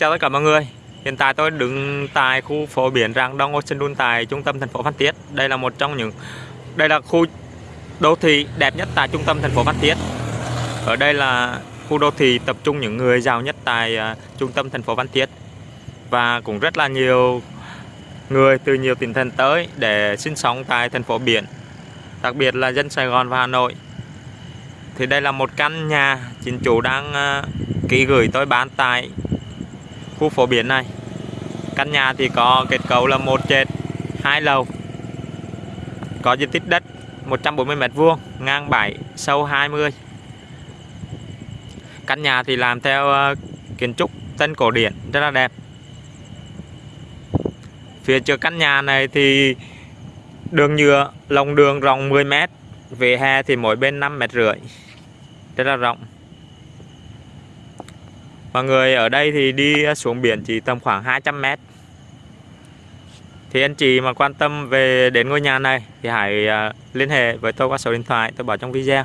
Chào tất cả mọi người. Hiện tại tôi đứng tại khu phố biển Rạng Đông Ocean Dun tại trung tâm thành phố Phan Thiết. Đây là một trong những Đây là khu đô thị đẹp nhất tại trung tâm thành phố Phan Thiết. Ở đây là khu đô thị tập trung những người giàu nhất tại uh, trung tâm thành phố Phan Thiết. Và cũng rất là nhiều người từ nhiều tỉnh thành tới để sinh sống tại thành phố biển Đặc biệt là dân Sài Gòn và Hà Nội. Thì đây là một căn nhà chính chủ đang uh, ký gửi tôi bán tại khu phố biển này. Căn nhà thì có kết cấu là một trệt, hai lầu, có diện tích đất 140 m vuông, ngang 7 sâu 20 căn nhà thì làm theo ờ, kiến trúc tân cổ điển, rất là đẹp. Phía trước căn nhà này thì đường nhựa, lòng đường rộng 10 m về hè thì mỗi bên 5 mét rưỡi, rất là rộng. Mọi người ở đây thì đi xuống biển chỉ tầm khoảng 200 mét. Thì anh chị mà quan tâm về đến ngôi nhà này Thì hãy à, liên hệ với tôi qua số điện thoại tôi bảo trong video.